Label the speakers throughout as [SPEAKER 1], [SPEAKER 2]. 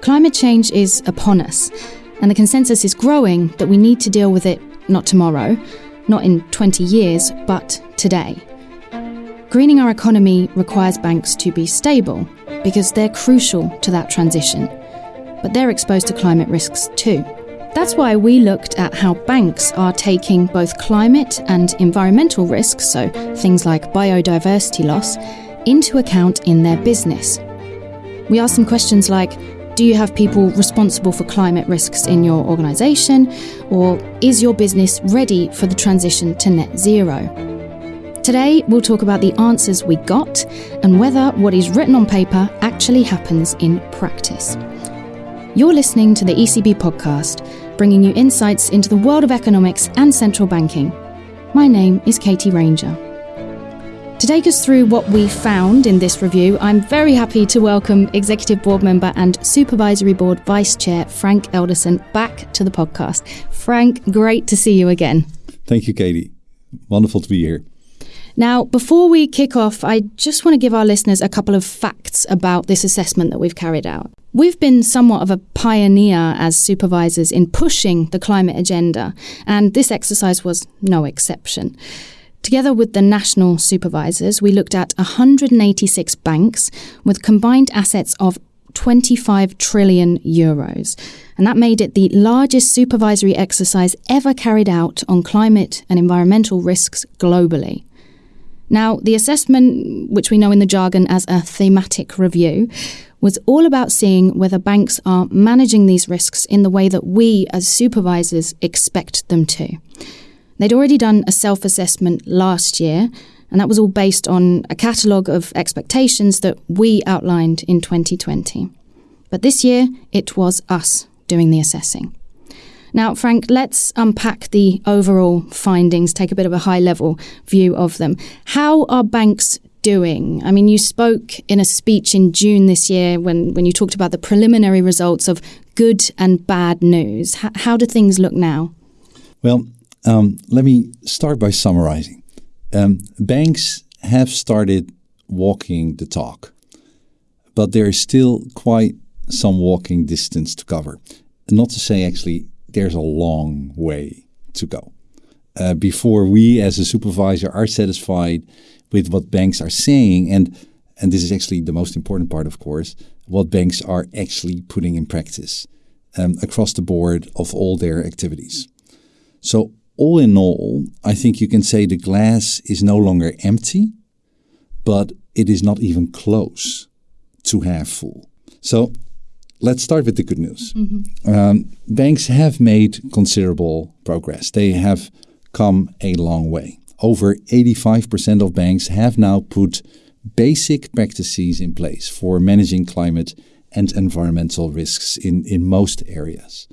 [SPEAKER 1] Climate change is upon us, and the consensus is growing that we need to deal with it not tomorrow, not in 20 years, but today. Greening our economy requires banks to be stable because they're crucial to that transition, but they're exposed to climate risks too. That's why we looked at how banks are taking both climate and environmental risks, so things like biodiversity loss, into account in their business. We asked them questions like Do you have people responsible for climate risks in your organisation? Or is your business ready for the transition to net zero? Today, we'll talk about the answers we got and whether what is written on paper actually happens in practice. You're listening to the ECB podcast, bringing you insights into the world of economics and central banking. My name is Katie Ranger. To take us through what we found in this review, I'm very happy to welcome Executive Board Member and Supervisory Board Vice Chair Frank Elderson back to the podcast. Frank, great to see you again.
[SPEAKER 2] Thank you, Katie. Wonderful to be here.
[SPEAKER 1] Now, before we kick off, I just want to give our listeners a couple of facts about this assessment that we've carried out. We've been somewhat of a pioneer as supervisors in pushing the climate agenda, and this exercise was no exception. Together with the national supervisors, we looked at 186 banks with combined assets of 25 trillion euros. And that made it the largest supervisory exercise ever carried out on climate and environmental risks globally. Now, the assessment, which we know in the jargon as a thematic review, was all about seeing whether banks are managing these risks in the way that we as supervisors expect them to. They'd already done a self assessment last year, and that was all based on a catalogue of expectations that we outlined in 2020. But this year, it was us doing the assessing. Now, Frank, let's unpack the overall findings, take a bit of a high level view of them. How are banks doing? I mean, you spoke in a speech in June this year when, when you talked about the preliminary results of good and bad news. H- how do things look now?
[SPEAKER 2] Well, um, let me start by summarizing. Um, banks have started walking the talk, but there is still quite some walking distance to cover. Not to say actually there's a long way to go uh, before we as a supervisor are satisfied with what banks are saying and and this is actually the most important part of course what banks are actually putting in practice um, across the board of all their activities so all in all i think you can say the glass is no longer empty but it is not even close to half full so let's start with the good news. Mm-hmm. Um, banks have made considerable progress. They have come a long way. Over 85% of banks have now put basic practices in place for managing climate and environmental risks in, in most areas.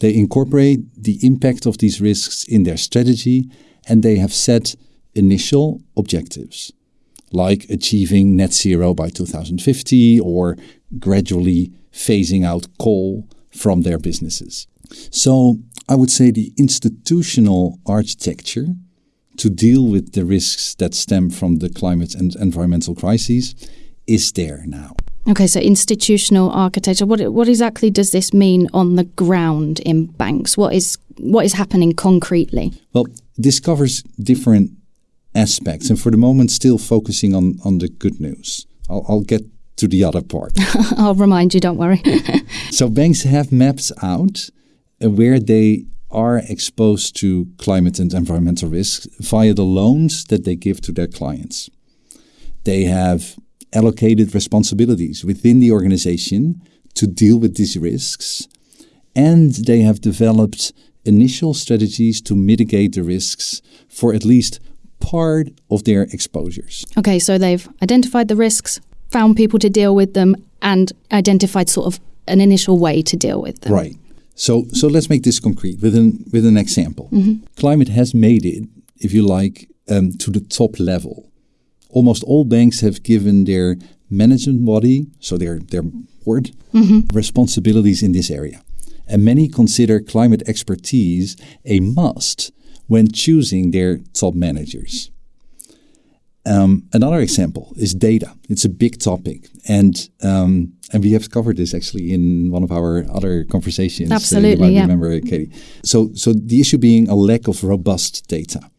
[SPEAKER 2] They incorporate the impact of these risks in their strategy and they have set initial objectives, like achieving net zero by 2050 or gradually phasing out coal from their businesses. So I would say the institutional architecture to deal with the risks that stem from the climate and environmental crises is there now.
[SPEAKER 1] Okay, so institutional architecture. What what exactly does this mean on the ground in banks? What is what is happening concretely?
[SPEAKER 2] Well, this covers different aspects, and for the moment, still focusing on on the good news. I'll, I'll get to the other part.
[SPEAKER 1] I'll remind you, don't worry.
[SPEAKER 2] so banks have maps out uh, where they are exposed to climate and environmental risks via the loans that they give to their clients. They have allocated responsibilities within the organization to deal with these risks, and they have developed initial strategies to mitigate the risks for at least part of their exposures.
[SPEAKER 1] Okay, so they've identified the risks, found people to deal with them and identified sort of an initial way to deal with them.
[SPEAKER 2] Right. So so let's make this concrete with an with an example. Mm-hmm. Climate has made it, if you like, um, to the top level. Almost all banks have given their management body, so their their board, mm-hmm. responsibilities in this area, and many consider climate expertise a must when choosing their top managers. Um, another example is data. It's a big topic, and um, and we have covered this actually in one of our other conversations.
[SPEAKER 1] Absolutely,
[SPEAKER 2] uh,
[SPEAKER 1] yeah.
[SPEAKER 2] Remember, Katie. So so the issue being a lack of robust data,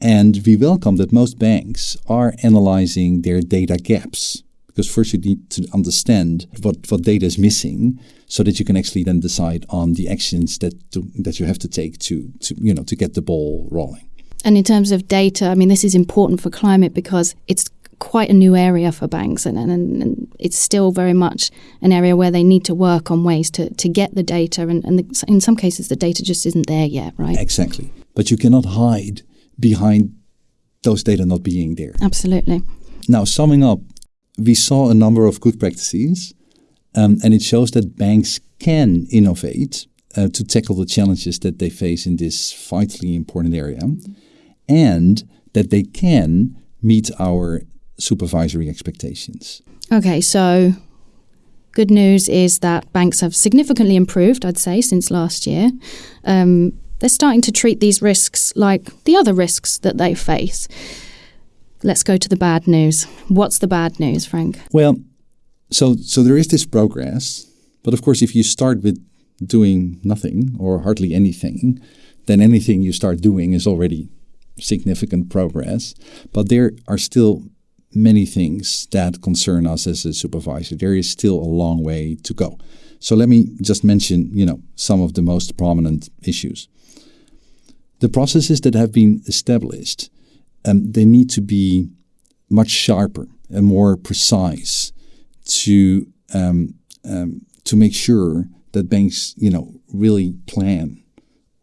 [SPEAKER 2] and we welcome that most banks are analyzing their data gaps because first you need to understand what what data is missing, so that you can actually then decide on the actions that to, that you have to take to to you know to get the ball rolling.
[SPEAKER 1] And in terms of data, I mean, this is important for climate because it's quite a new area for banks, and, and, and it's still very much an area where they need to work on ways to, to get the data. And, and the, in some cases, the data just isn't there yet, right?
[SPEAKER 2] Exactly. But you cannot hide behind those data not being there.
[SPEAKER 1] Absolutely.
[SPEAKER 2] Now, summing up, we saw a number of good practices, um, and it shows that banks can innovate uh, to tackle the challenges that they face in this vitally important area. And that they can meet our supervisory expectations.
[SPEAKER 1] Okay, so good news is that banks have significantly improved, I'd say, since last year. Um, they're starting to treat these risks like the other risks that they face. Let's go to the bad news. What's the bad news, Frank?
[SPEAKER 2] Well, so so there is this progress, but of course, if you start with doing nothing or hardly anything, then anything you start doing is already significant progress, but there are still many things that concern us as a supervisor. There is still a long way to go. So let me just mention, you know, some of the most prominent issues. The processes that have been established, um, they need to be much sharper and more precise to um, um, to make sure that banks, you know, really plan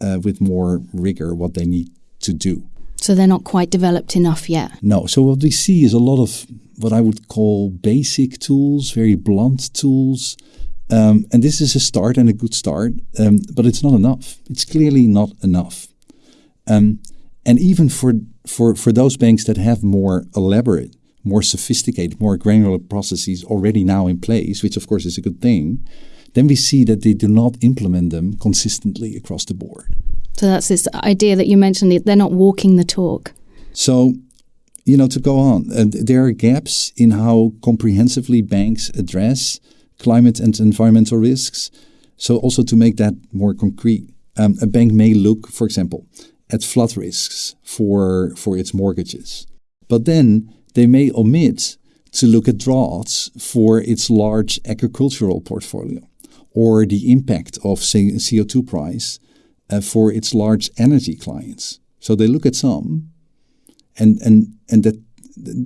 [SPEAKER 2] uh, with more rigor what they need to do.
[SPEAKER 1] So they're not quite developed enough yet.
[SPEAKER 2] No. So what we see is a lot of what I would call basic tools, very blunt tools. Um, and this is a start and a good start, um, but it's not enough. It's clearly not enough. Um, and even for, for, for those banks that have more elaborate, more sophisticated, more granular processes already now in place, which of course is a good thing, then we see that they do not implement them consistently across the board.
[SPEAKER 1] So that's this idea that you mentioned that they're not walking the talk.
[SPEAKER 2] So, you know, to go on, uh, there are gaps in how comprehensively banks address climate and environmental risks. So, also to make that more concrete, um, a bank may look, for example, at flood risks for for its mortgages, but then they may omit to look at droughts for its large agricultural portfolio, or the impact of CO two price uh, for its large energy clients. So they look at some, and and and that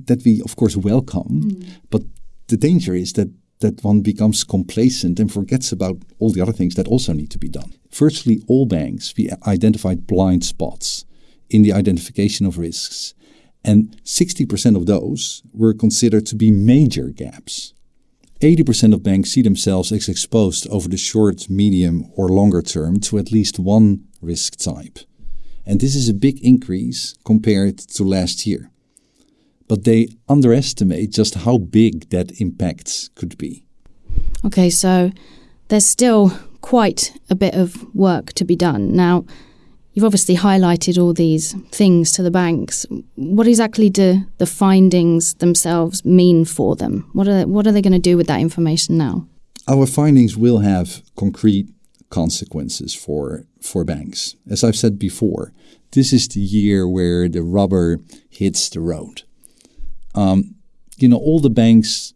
[SPEAKER 2] that we of course welcome, mm. but the danger is that that one becomes complacent and forgets about all the other things that also need to be done. Virtually all banks we identified blind spots in the identification of risks, and 60% of those were considered to be major gaps. 80% of banks see themselves as exposed over the short, medium, or longer term to at least one risk type. And this is a big increase compared to last year. But they underestimate just how big that impact could be.
[SPEAKER 1] Okay, so there's still quite a bit of work to be done. Now, You've obviously highlighted all these things to the banks. What exactly do the findings themselves mean for them? What are they, what are they going to do with that information now?
[SPEAKER 2] Our findings will have concrete consequences for for banks. As I've said before, this is the year where the rubber hits the road. Um, you know, all the banks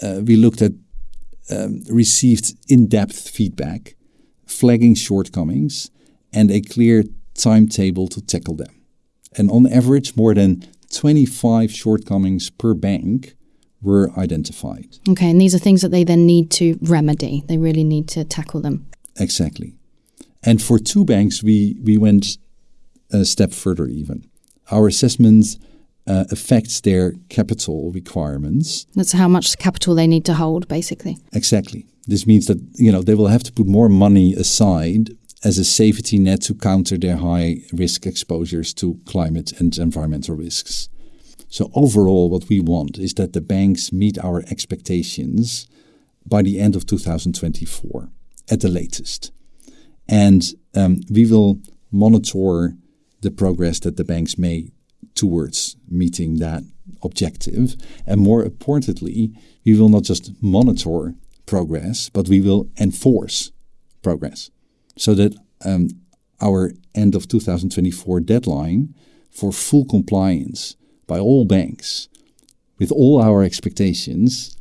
[SPEAKER 2] uh, we looked at um, received in-depth feedback, flagging shortcomings and a clear timetable to tackle them. And on average, more than 25 shortcomings per bank were identified.
[SPEAKER 1] Okay, and these are things that they then need to remedy. They really need to tackle them.
[SPEAKER 2] Exactly. And for two banks, we, we went a step further even. Our assessment uh, affects their capital requirements.
[SPEAKER 1] That's how much capital they need to hold, basically.
[SPEAKER 2] Exactly. This means that you know they will have to put more money aside as a safety net to counter their high risk exposures to climate and environmental risks. So, overall, what we want is that the banks meet our expectations by the end of 2024 at the latest. And um, we will monitor the progress that the banks may towards meeting that objective. And more importantly, we will not just monitor progress, but we will enforce progress so that um, our end of 2024 deadline for full compliance by all banks with all our expectations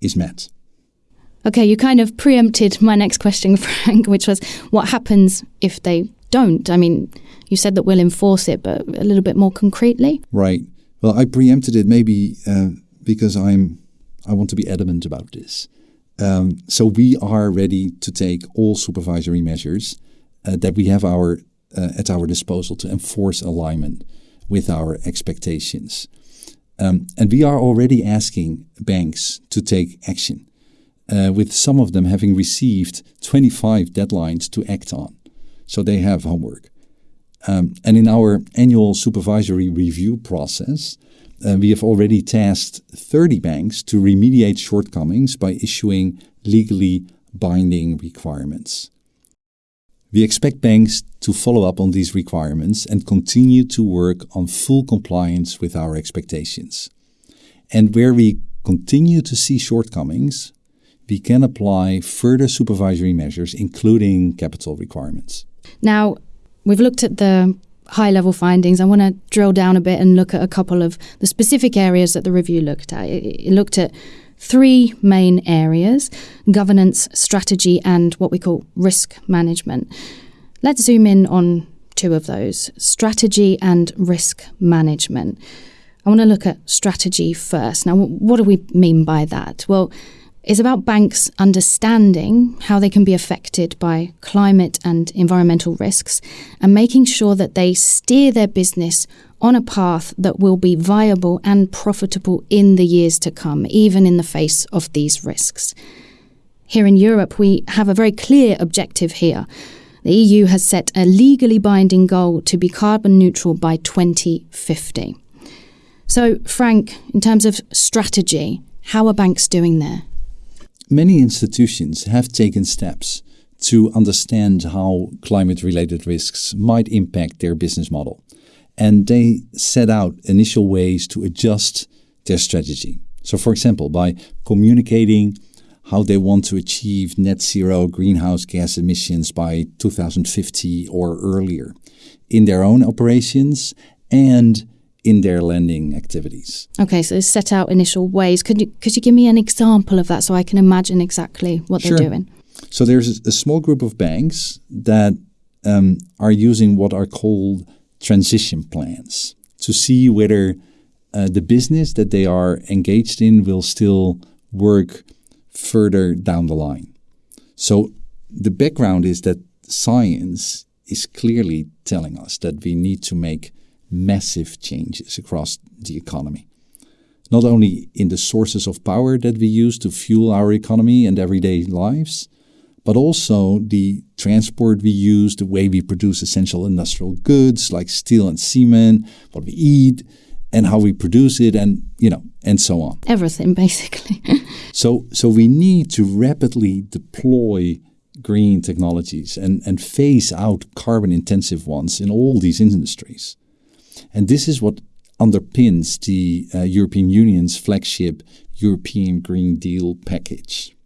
[SPEAKER 2] is met.
[SPEAKER 1] Okay, you kind of preempted my next question, Frank, which was what happens if they don't? I mean, you said that we'll enforce it, but a little bit more concretely.
[SPEAKER 2] Right. Well, I preempted it maybe uh, because I'm I want to be adamant about this. Um, so we are ready to take all supervisory measures uh, that we have our uh, at our disposal to enforce alignment with our expectations. Um, and we are already asking banks to take action, uh, with some of them having received 25 deadlines to act on. So they have homework. Um, and in our annual supervisory review process, uh, we have already tasked 30 banks to remediate shortcomings by issuing legally binding requirements. We expect banks to follow up on these requirements and continue to work on full compliance with our expectations. And where we continue to see shortcomings, we can apply further supervisory measures, including capital requirements.
[SPEAKER 1] Now, we've looked at the high level findings. I want to drill down a bit and look at a couple of the specific areas that the review looked at. It, looked at three main areas governance, strategy, and what we call risk management. Let's zoom in on two of those strategy and risk management. I want to look at strategy first. Now, what do we mean by that? Well, it's about banks understanding how they can be affected by climate and environmental risks and making sure that they steer their business on a path that will be viable and profitable in the years to come, even in the face of these risks. Here in Europe, we have a very clear objective here. The EU has set a legally binding goal to be carbon neutral by 2050. So, Frank, in terms of strategy, how are banks doing there?
[SPEAKER 2] Many institutions have taken steps to understand how climate related risks might impact their business model and they set out initial ways to adjust their strategy. So, for example, by communicating how they want to achieve net zero greenhouse gas emissions by 2050 or earlier in their own operations and in their lending activities.
[SPEAKER 1] Okay, so set out initial ways. Could you could you give me an example of that so I can imagine exactly what
[SPEAKER 2] sure.
[SPEAKER 1] they're doing?
[SPEAKER 2] So there's a small group of banks that um, are using what are called transition plans to see whether uh, the business that they are engaged in will still work further down the line. So the background is that science is clearly telling us that we need to make massive changes across the economy. Not only in the sources of power that we use to fuel our economy and everyday lives, but also the transport we use, the way we produce essential industrial goods like steel and cement, what we eat, and how we produce it, and you know, and so on.
[SPEAKER 1] Everything, basically.
[SPEAKER 2] so, so we need to rapidly deploy green technologies and, and phase out carbon intensive ones in all these industries. And this is what underpins the uh, European Union's flagship European Green Deal package.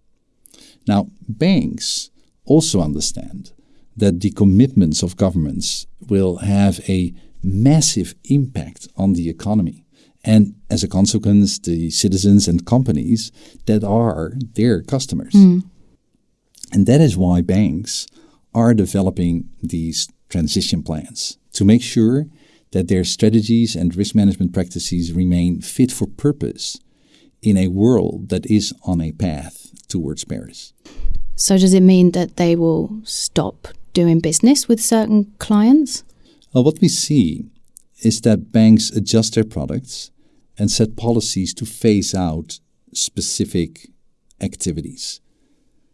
[SPEAKER 2] Now, banks also understand that the commitments of governments will have a massive impact on the economy. And as a consequence, the citizens and companies that are their customers. Mm. And that is why banks are developing these transition plans to make sure that their strategies and risk management practices remain fit for purpose in a world that is on a path towards Paris.
[SPEAKER 1] So, does it mean that they will stop doing business with certain clients?
[SPEAKER 2] Well, what we see is that banks adjust their products and set policies to phase out specific activities.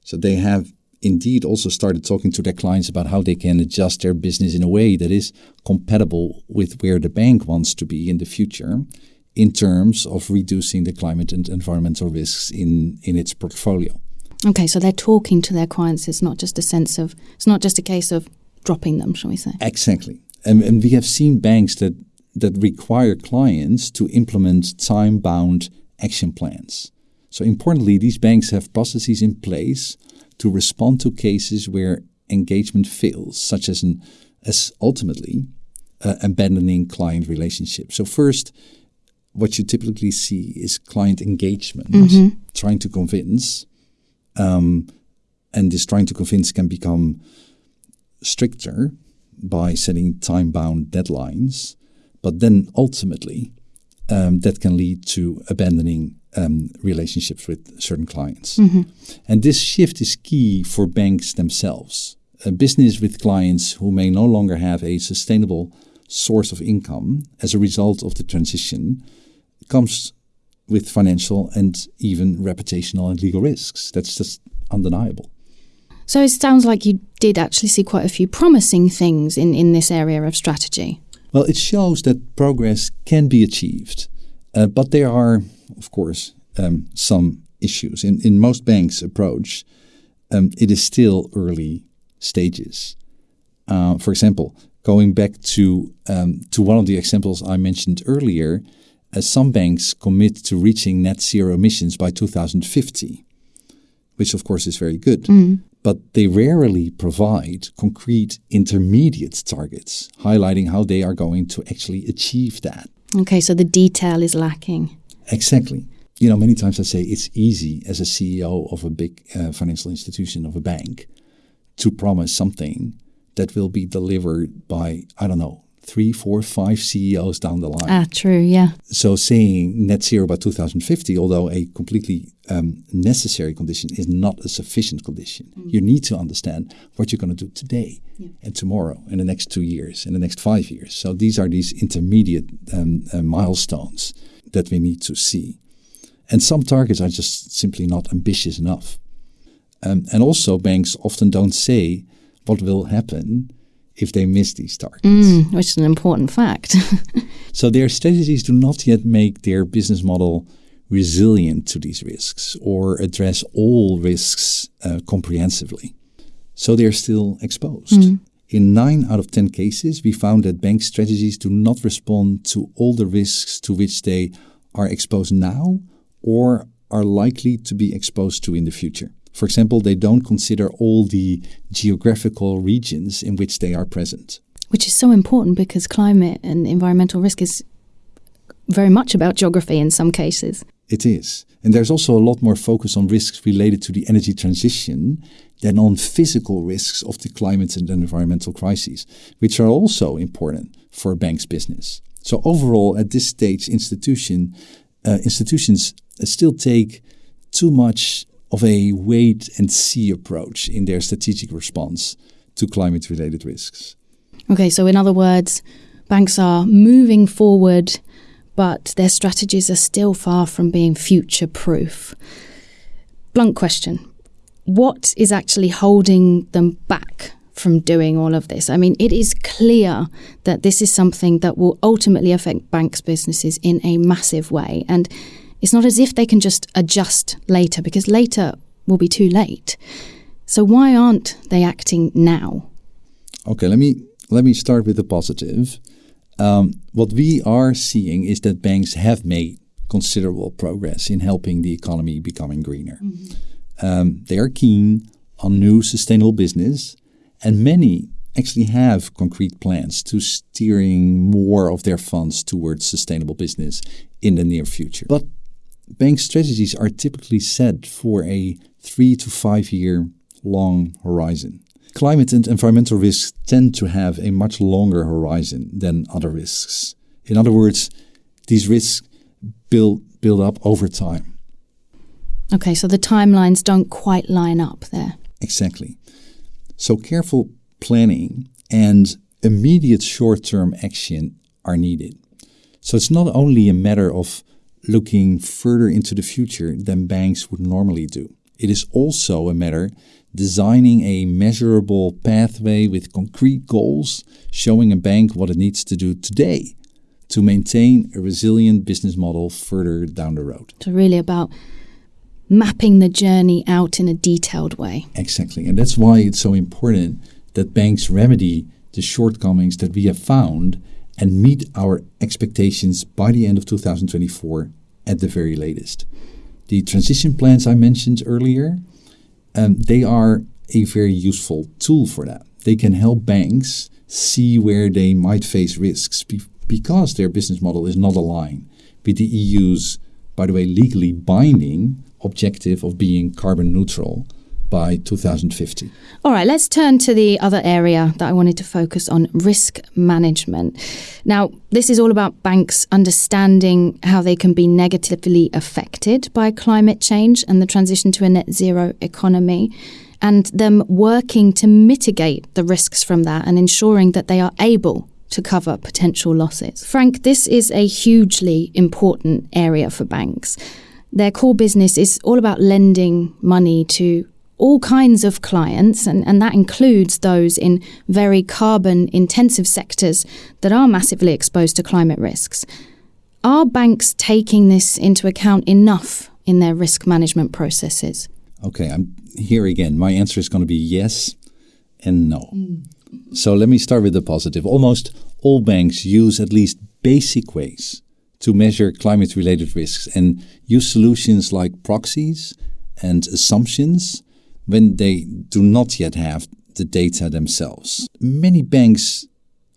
[SPEAKER 2] So, they have indeed also started talking to their clients about how they can adjust their business in a way that is compatible with where the bank wants to be in the future in terms of reducing the climate and environmental risks in, in its portfolio.
[SPEAKER 1] Okay, so they're talking to their clients. It's not just a sense of, it's not just a case of dropping them, shall we say?
[SPEAKER 2] Exactly. And, and we have seen banks that that require clients to implement time bound action plans. So, importantly, these banks have processes in place to respond to cases where engagement fails, such as, an, as ultimately uh, abandoning client relationships. So, first, what you typically see is client engagement, mm-hmm. trying to convince, um, and this trying to convince can become stricter by setting time bound deadlines, but then ultimately um, that can lead to abandoning um, relationships with certain clients. Mm-hmm. And this shift is key for banks themselves. A business with clients who may no longer have a sustainable source of income as a result of the transition comes with financial and even reputational and legal risks. That's just undeniable.
[SPEAKER 1] So it sounds like you did actually see quite a few promising things in, in this area of strategy.
[SPEAKER 2] Well, it shows that progress can be achieved, uh, but there are, of course, um, some issues. In, in most banks' approach, um, it is still early stages. Uh, for example, going back to um, to one of the examples I mentioned earlier, uh, some banks commit to reaching net zero emissions by 2050, which of course is very good. Mm but they rarely provide concrete intermediate targets, highlighting how they are going to actually achieve that.
[SPEAKER 1] Okay, so the detail is lacking.
[SPEAKER 2] Exactly. You know, many times I say it's easy as a CEO of a big uh, financial institution, of a bank, to promise something that will be delivered by, I don't know, three, four, five CEOs down the line.
[SPEAKER 1] Ah, true, yeah.
[SPEAKER 2] So saying net zero by 2050, although a completely um, necessary condition, is not a sufficient condition. Mm. You need to understand what you're going to do today yeah. and tomorrow, in the next two years, in the next five years. So these are these intermediate um, uh, milestones that we need to see. And some targets are just simply not ambitious enough. Um, and also, banks often don't say what will happen if they miss these targets.
[SPEAKER 1] Mm, which is an important fact.
[SPEAKER 2] so their strategies do not yet make their business model resilient to these risks or address all risks uh, comprehensively. So they're still exposed. Mm. In nine out of 10 cases, we found that bank strategies do not respond to all the risks to which they are exposed now or are likely to be exposed to in the future. For example, they don't consider all the geographical regions in which they are present.
[SPEAKER 1] Which is so important because climate and environmental risk is very much about geography in some cases.
[SPEAKER 2] It is. And there's also a lot more focus on risks related to the energy transition than on physical risks of the climate and environmental crises, which are also important for a bank's business. So overall, at this stage, institution uh, institutions still take too much of a wait and see approach in their strategic response to climate related risks.
[SPEAKER 1] Okay, so in other words, banks are moving forward, but their strategies are still far from being future proof. Blunt question What is actually holding them back from doing all of this? I mean, it is clear that this is something that will ultimately affect banks' businesses in a massive way. And it's not as if they can just adjust later because later will be too late. So why aren't they acting now?
[SPEAKER 2] Okay, let me let me start with the positive. Um, what we are seeing is that banks have made considerable progress in helping the economy becoming greener. Mm-hmm. Um, they are keen on new sustainable business, and many actually have concrete plans to steering more of their funds towards sustainable business in the near future. But bank strategies are typically set for a three to five year long horizon. Climate and environmental risks tend to have a much longer horizon than other risks. In other words, these risks build, build up over time.
[SPEAKER 1] Okay, so the timelines don't quite line up there.
[SPEAKER 2] Exactly. So careful planning and immediate short term action are needed. So it's not only a matter of looking further into the future than banks would normally do. It is also a matter designing a measurable pathway with concrete goals, showing a bank what it needs to do today to maintain a resilient business model further down the road.
[SPEAKER 1] So, really about mapping the journey out in a detailed way.
[SPEAKER 2] Exactly. And that's why it's so important that banks remedy the shortcomings that we have found and meet our expectations by the end of 2024 at the very latest. The transition plans I mentioned earlier, um, they are a very useful tool for that. They can help banks see where they might face risks be- because their business model is not aligned with the EU's, by the way, legally binding objective of being carbon neutral by 2050.
[SPEAKER 1] All right, let's turn to the other area that I wanted to focus on risk management. Now, this is all about banks understanding how they can be negatively affected by climate change and the transition to a net zero economy, and them working to mitigate the risks from that and ensuring that they are able to cover potential losses. Frank, this is a hugely important area for banks. Their core business is all about lending money to all kinds of clients, and, and that includes those in very carbon intensive sectors that are massively exposed to climate risks. Are banks taking this into account enough in their risk management processes?
[SPEAKER 2] Okay, I'm here again. My answer is going to be yes and no. Mm. So let me start with the positive. Almost all banks use at least basic ways to measure climate related risks and use solutions like proxies and assumptions when they do not yet have the data themselves. Many banks,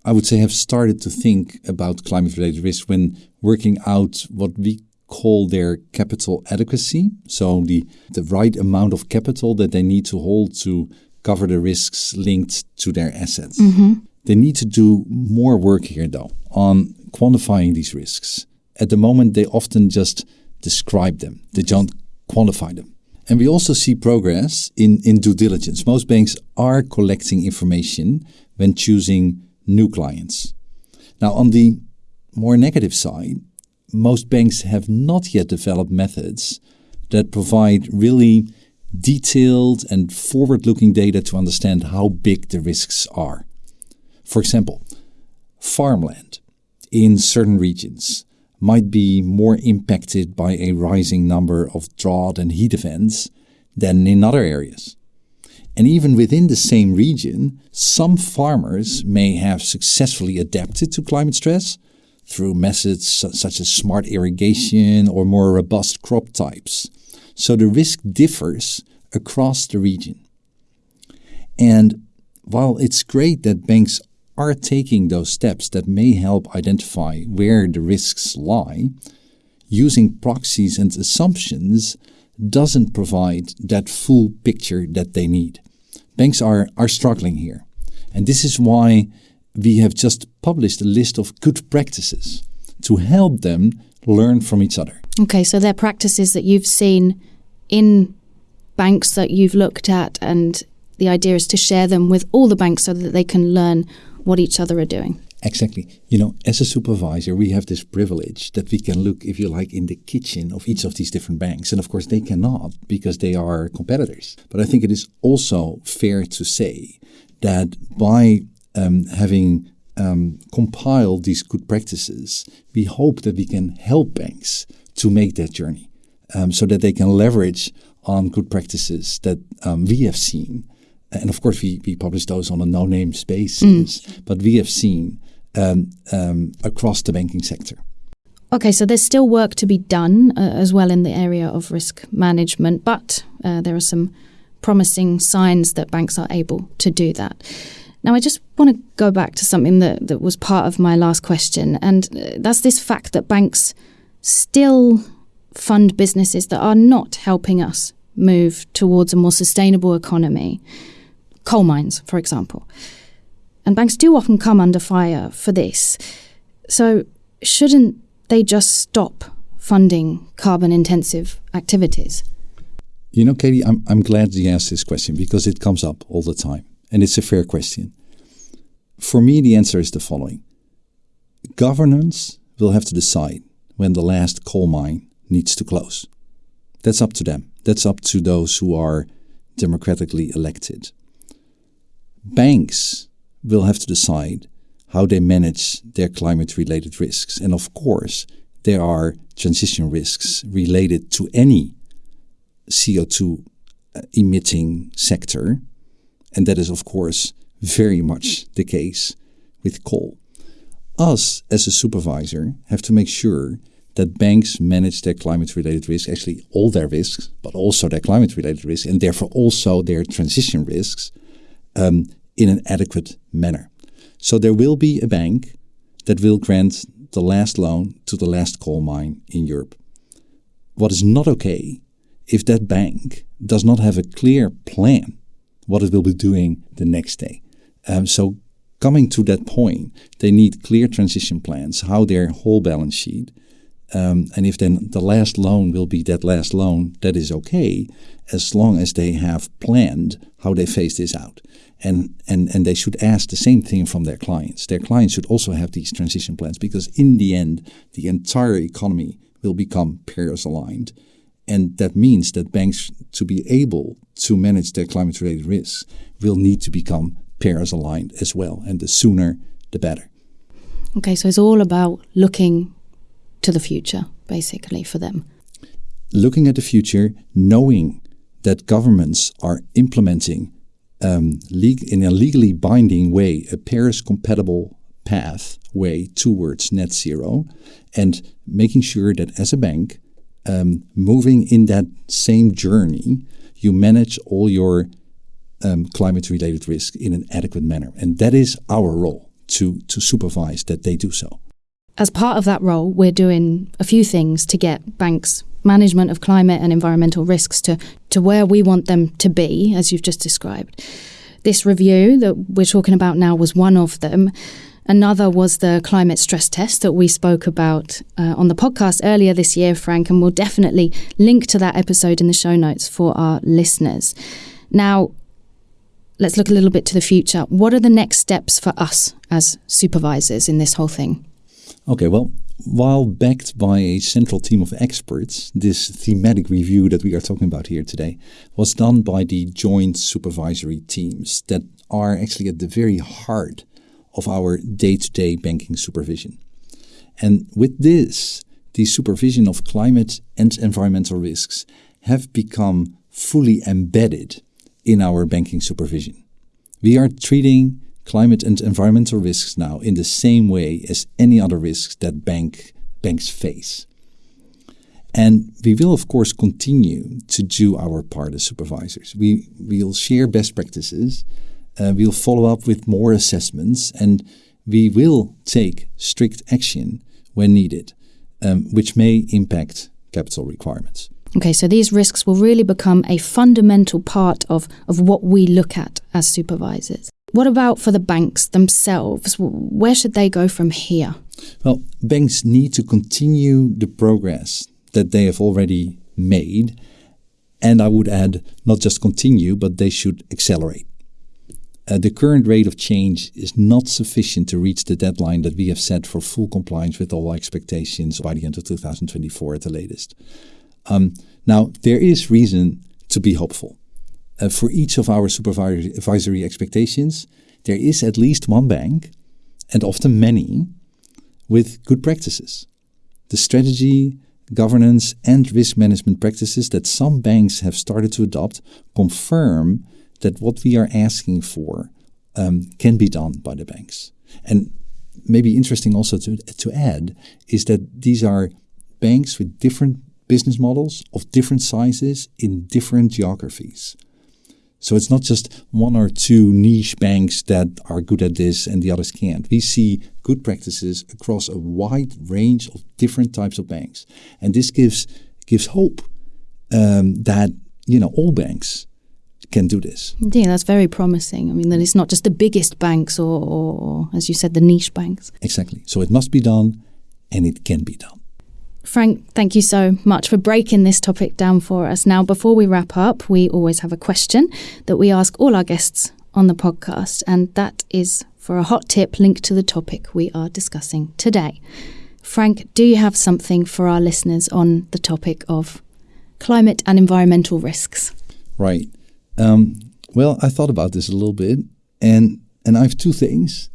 [SPEAKER 2] I would say, have started to think about climate related risk when working out what we call their capital adequacy. So, the, the right amount of capital that they need to hold to cover the risks linked to their assets. Mm-hmm. They need to do more work here, though, on quantifying these risks. At the moment, they often just describe them, they don't quantify them. And we also see progress in, in due diligence. Most banks are collecting information when choosing new clients. Now, on the more negative side, most banks have not yet developed methods that provide really detailed and forward looking data to understand how big the risks are. For example, farmland in certain regions might be more impacted by a rising number of drought and heat events than in other areas. And even within the same region, some farmers may have successfully adapted to climate stress through methods such as smart irrigation or more robust crop types. So the risk differs across the region. And while it's great that banks are taking those steps that may help identify where the risks lie, using proxies and assumptions doesn't provide that full picture that they need. Banks are, are struggling here. And this is why we have just published a list of good practices to help them learn from each other.
[SPEAKER 1] Okay, so they're practices that you've seen in banks that you've looked at, and the idea is to share them with all the banks so that they can learn what each other are doing.
[SPEAKER 2] Exactly. You know, as a supervisor, we have this privilege that we can look, if you like, in the kitchen of each of these different banks. And of course, they cannot because they are competitors. But I think it is also fair to say that by um, having um, compiled these good practices, we hope that we can help banks to make that journey um, so that they can leverage on good practices that um, we have seen and of course we, we publish those on a no-name basis, mm. but we have seen um, um, across the banking sector.
[SPEAKER 1] Okay, so there's still work to be done uh, as well in the area of risk management, but uh, there are some promising signs that banks are able to do that. Now, I just want to go back to something that, that was part of my last question, and uh, that's this fact that banks still fund businesses that are not helping us move towards a more sustainable economy coal mines, for example. And banks do often come under fire for this. So, shouldn't they just stop funding carbon intensive activities?
[SPEAKER 2] You know, Katie, I'm, I'm glad you asked this question because it comes up all the time and it's a fair question. For me, the answer is the following governance will have to decide when the last coal mine needs to close. That's up to them. That's up to those who are democratically elected banks will have to decide how they manage their climate related risks. And of course, there are transition risks related to any CO2 uh, emitting sector. And that is, of course, very much the case with coal. us as a supervisor have to make sure that banks manage their climate related risks, actually all their risks, but also their climate related risks, and therefore also their transition risks um, in an adequate manner. So there will be a bank that will grant the last loan to the last coal mine in Europe. What is not okay if that bank does not have a clear plan what it will be doing the next day. Um, so coming to that point, they need clear transition plans, how their whole balance sheet, um, and if then the last loan will be that last loan, that is okay, as long as they have planned how they phase this out. And, and, and they should ask the same thing from their clients. Their clients should also have these transition plans because in the end, the entire economy will become Paris aligned. And that means that banks, to be able to manage their climate related risks, will need to become Paris aligned as well. And the sooner, the better.
[SPEAKER 1] Okay, so it's all about looking to the future, basically, for them.
[SPEAKER 2] Looking at the future, knowing that governments are implementing um, in a legally binding way a Paris compatible pathway towards net zero, and making sure that as a bank, um, moving in that same journey, you manage all your um, climate related risk in an adequate manner. And that is our role to, to supervise that they do so.
[SPEAKER 1] As part of that role, we're doing a few things to get banks' management of climate and environmental risks to, to where we want them to be, as you've just described. This review that we're talking about now was one of them. Another was the climate stress test that we spoke about uh, on the podcast earlier this year, Frank, and we'll definitely link to that episode in the show notes for our listeners. Now, let's look a little bit to the future. What are the next steps for us as supervisors in this whole thing?
[SPEAKER 2] Okay, well, while backed by a central team of experts, this thematic review that we are talking about here today was done by the joint supervisory teams that are actually at the very heart of our day to day banking supervision. And with this, the supervision of climate and environmental risks have become fully embedded in our banking supervision. We are treating climate and environmental risks now in the same way as any other risks that bank, banks face. And we will, of course, continue to do our part as supervisors. We will share best practices, uh, we'll follow up with more assessments, and we will take strict action when needed, um, which may impact capital requirements.
[SPEAKER 1] Okay, so these risks will really become a fundamental part of, of what we look at as supervisors. What about for the banks themselves? Where should they go from here?
[SPEAKER 2] Well, banks need to continue the progress that they have already made. And I would add, not just continue, but they should accelerate. Uh, the current rate of change is not sufficient to reach the deadline that we have set for full compliance with all expectations by the end of 2024 at the latest. Um, now, there is reason to be hopeful for each of our supervisory expectations, there is at least one bank, and often many, with good practices. The strategy, governance, and risk management practices that some banks have started to adopt confirm that what we are asking for um, can be done by the banks. And maybe interesting also to, to add is that these are banks with different business models of different sizes in different geographies. So it's not just one or two niche banks that are good at this and the others can't. We see good practices across a wide range of different types of banks, and this gives gives hope um, that you know all banks can do this.
[SPEAKER 1] Yeah, that's very promising. I mean, that it's not just the biggest banks or, or, or, as you said, the niche banks.
[SPEAKER 2] Exactly. So it must be done, and it can be done.
[SPEAKER 1] Frank, thank you so much for breaking this topic down for us. Now, before we wrap up, we always have a question that we ask all our guests on the podcast, and that is for a hot tip linked to the topic we are discussing today. Frank, do you have something for our listeners on the topic of climate and environmental risks?
[SPEAKER 2] Right. Um, well, I thought about this a little bit, and and I have two things,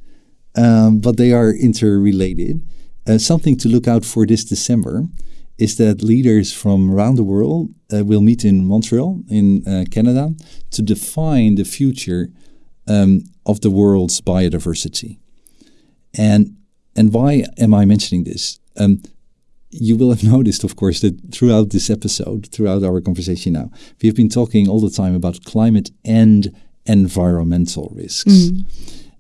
[SPEAKER 2] um, but they are interrelated. Uh, something to look out for this December is that leaders from around the world uh, will meet in Montreal, in uh, Canada, to define the future um, of the world's biodiversity. And and why am I mentioning this? Um, you will have noticed, of course, that throughout this episode, throughout our conversation now, we have been talking all the time about climate and environmental risks. Mm.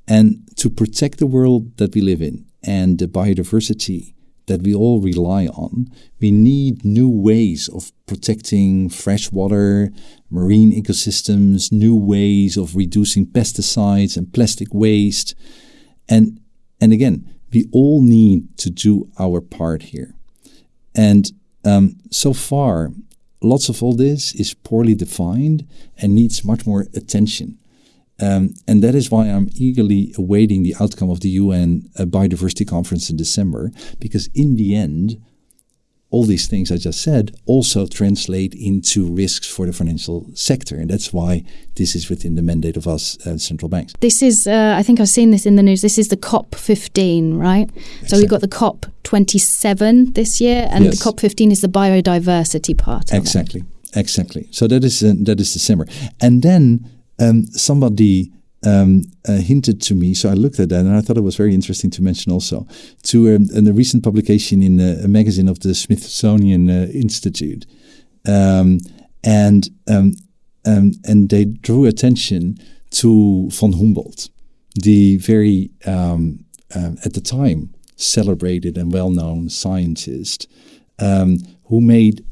[SPEAKER 2] And to protect the world that we live in and the biodiversity that we all rely on, we need new ways of protecting freshwater, marine ecosystems, new ways of reducing pesticides and plastic waste. And, and again, we all need to do our part here. And um, so far, lots of all this is poorly defined and needs much more attention. Um, and that is why I'm eagerly awaiting the outcome of the UN uh, Biodiversity Conference in December, because in the end, all these things I just said also translate into risks for the financial sector. And that's why this is within the mandate of us uh, central banks.
[SPEAKER 1] This is, uh, I think I've seen this in the news, this is the COP15, right? Exactly. So we've got the COP27 this year, and yes. the COP15 is the biodiversity part.
[SPEAKER 2] Exactly, exactly. So that is, uh, that is December. And then um, somebody um, uh, hinted to me, so I looked at that and I thought it was very interesting to mention also to um, a recent publication in a, a, magazine of the Smithsonian uh, Institute, um, and um, um, and they drew attention to von Humboldt, the very um, uh, at the time celebrated and well-known scientist who made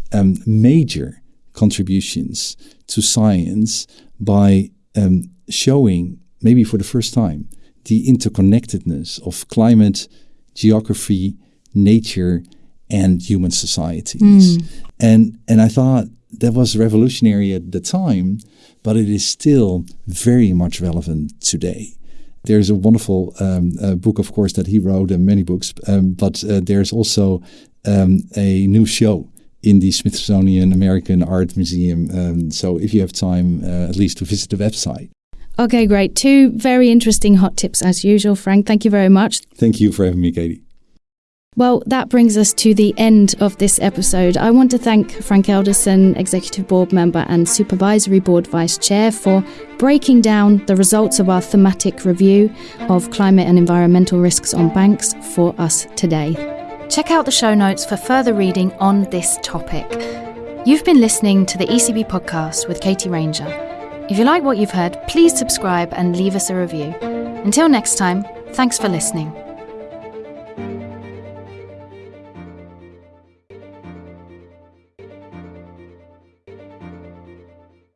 [SPEAKER 2] major contributions to science by um, showing, maybe for the first time, the interconnectedness of climate, geography, nature, and human societies. Mm. And and I thought that was revolutionary at the time, but it is still very much relevant today. There's a wonderful um, uh, book, of course, that he wrote, and many books, um, but uh, there's also um, a new show in the Smithsonian American Art Museum. Um, so if you have time, uh, at least to visit the website.
[SPEAKER 1] Okay, great. Two very interesting hot tips as usual, Frank. Thank you very much.
[SPEAKER 2] Thank you for having me, Katie.
[SPEAKER 1] Well, that brings us to the end of this episode. I want to thank Frank Elderson, Executive Board Member and Supervisory Board Vice Chair, for breaking down the results of our thematic review of climate and environmental risks on banks for us today. Check out the show notes for further reading on this topic. You've been listening to the ECB podcast with Katie Ranger. If you like what you've heard, please subscribe and leave us a review. Until next time, thanks for listening.